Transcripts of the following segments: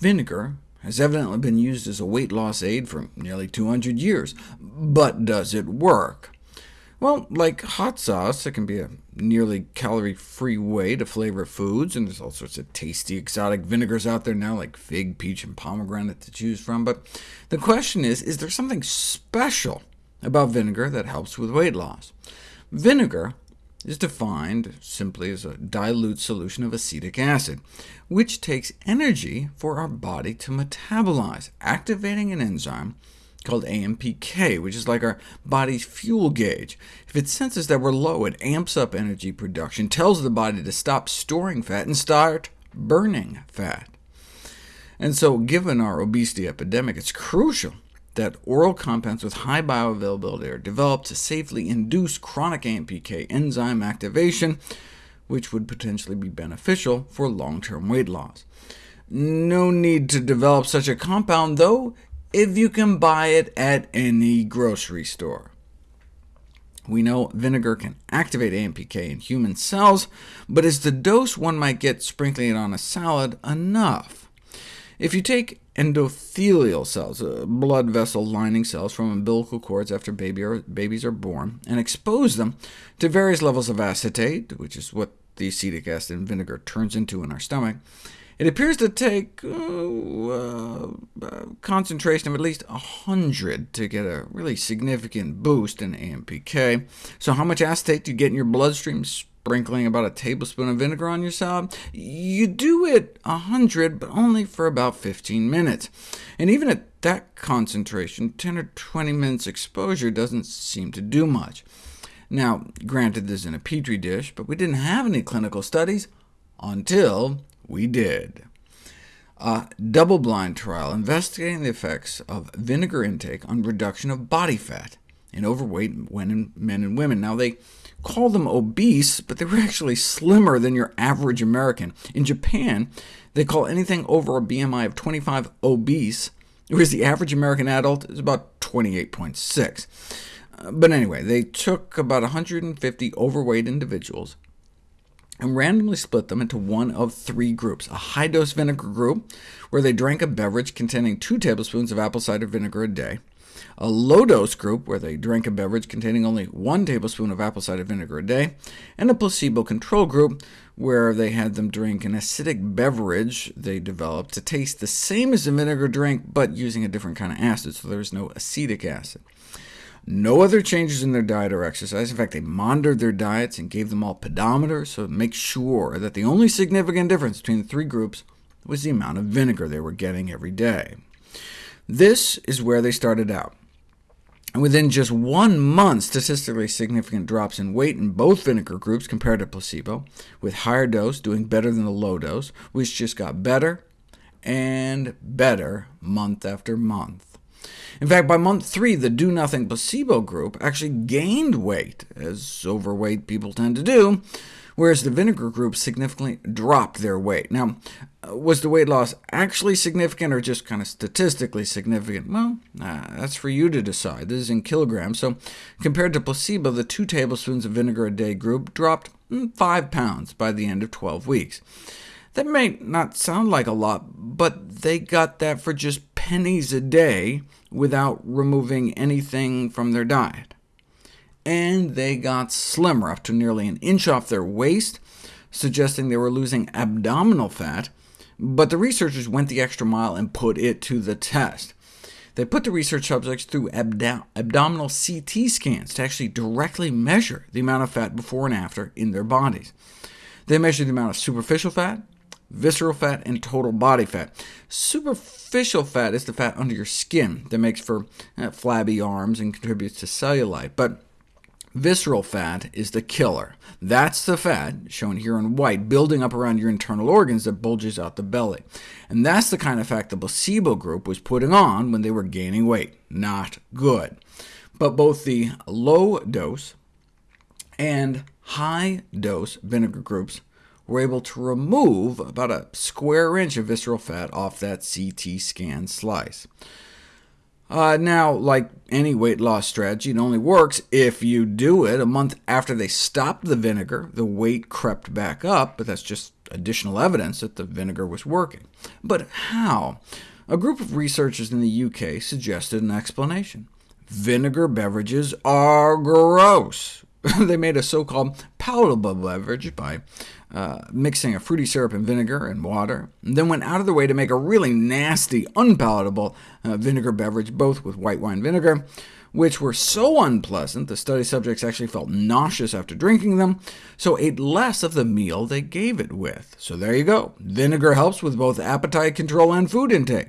Vinegar has evidently been used as a weight loss aid for nearly 200 years, but does it work? Well, like hot sauce, it can be a nearly calorie-free way to flavor foods, and there's all sorts of tasty exotic vinegars out there now, like fig, peach, and pomegranate to choose from. But the question is, is there something special about vinegar that helps with weight loss? Vinegar is defined simply as a dilute solution of acetic acid, which takes energy for our body to metabolize, activating an enzyme called AMPK, which is like our body's fuel gauge. If it senses that we're low, it amps up energy production, tells the body to stop storing fat and start burning fat. And so, given our obesity epidemic, it's crucial that oral compounds with high bioavailability are developed to safely induce chronic AMPK enzyme activation, which would potentially be beneficial for long-term weight loss. No need to develop such a compound, though, if you can buy it at any grocery store. We know vinegar can activate AMPK in human cells, but is the dose one might get sprinkling it on a salad enough? If you take endothelial cells, uh, blood vessel lining cells from umbilical cords after baby or, babies are born, and expose them to various levels of acetate, which is what the acetic acid in vinegar turns into in our stomach, it appears to take uh, uh, concentration of at least 100 to get a really significant boost in AMPK. So how much acetate do you get in your bloodstream sprinkling about a tablespoon of vinegar on your salad? You do it 100, but only for about 15 minutes. And even at that concentration, 10 or 20 minutes exposure doesn't seem to do much. Now, granted this is in a petri dish, but we didn't have any clinical studies until we did. A double-blind trial investigating the effects of vinegar intake on reduction of body fat in overweight men and women. Now, they call them obese, but they were actually slimmer than your average American. In Japan, they call anything over a BMI of 25 obese, whereas the average American adult is about 28.6. Uh, but anyway, they took about 150 overweight individuals, and randomly split them into one of three groups, a high-dose vinegar group, where they drank a beverage containing 2 tablespoons of apple cider vinegar a day, a low-dose group, where they drank a beverage containing only 1 tablespoon of apple cider vinegar a day, and a placebo control group, where they had them drink an acidic beverage they developed to taste the same as a vinegar drink, but using a different kind of acid, so there was no acetic acid. No other changes in their diet or exercise. In fact, they monitored their diets and gave them all pedometers, so to make sure that the only significant difference between the three groups was the amount of vinegar they were getting every day. This is where they started out. And within just one month, statistically significant drops in weight in both vinegar groups compared to placebo, with higher dose doing better than the low dose, which just got better and better month after month. In fact, by month three, the do-nothing placebo group actually gained weight, as overweight people tend to do, whereas the vinegar group significantly dropped their weight. Now, uh, was the weight loss actually significant, or just kind of statistically significant? Well, uh, that's for you to decide. This is in kilograms, so compared to placebo, the 2 tablespoons of vinegar a day group dropped mm, 5 pounds by the end of 12 weeks. That may not sound like a lot, but they got that for just pennies a day, without removing anything from their diet. And they got slimmer, up to nearly an inch off their waist, suggesting they were losing abdominal fat, but the researchers went the extra mile and put it to the test. They put the research subjects through abdo abdominal CT scans to actually directly measure the amount of fat before and after in their bodies. They measured the amount of superficial fat, visceral fat, and total body fat. Superficial fat is the fat under your skin that makes for uh, flabby arms and contributes to cellulite, but visceral fat is the killer. That's the fat, shown here in white, building up around your internal organs that bulges out the belly. And that's the kind of fat the placebo group was putting on when they were gaining weight. Not good. But both the low-dose and high-dose vinegar groups were able to remove about a square inch of visceral fat off that CT scan slice. Uh, now, like any weight loss strategy, it only works if you do it. A month after they stopped the vinegar, the weight crept back up, but that's just additional evidence that the vinegar was working. But how? A group of researchers in the UK suggested an explanation. Vinegar beverages are gross. they made a so-called palatable beverage by uh, mixing a fruity syrup and vinegar and water, and then went out of their way to make a really nasty, unpalatable uh, vinegar beverage, both with white wine vinegar, which were so unpleasant the study subjects actually felt nauseous after drinking them, so ate less of the meal they gave it with. So there you go. Vinegar helps with both appetite control and food intake,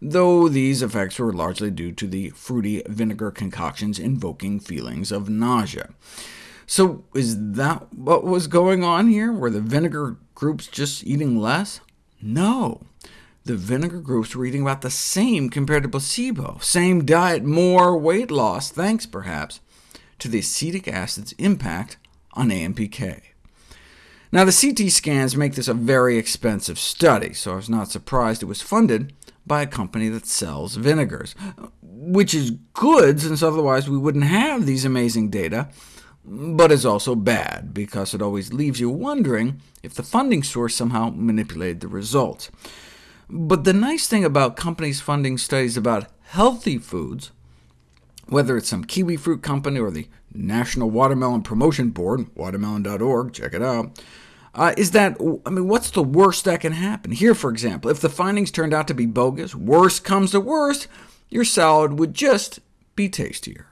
though these effects were largely due to the fruity vinegar concoctions invoking feelings of nausea. So is that what was going on here? Were the vinegar groups just eating less? No. The vinegar groups were eating about the same compared to placebo. Same diet, more weight loss, thanks perhaps to the acetic acid's impact on AMPK. Now, the CT scans make this a very expensive study, so I was not surprised it was funded by a company that sells vinegars, which is good, since otherwise we wouldn't have these amazing data, but is also bad, because it always leaves you wondering if the funding source somehow manipulated the results. But the nice thing about companies funding studies about healthy foods, whether it's some kiwi fruit company or the National Watermelon Promotion Board, watermelon.org, check it out, uh, is that, I mean, what's the worst that can happen? Here, for example, if the findings turned out to be bogus, worst comes to worst, your salad would just be tastier.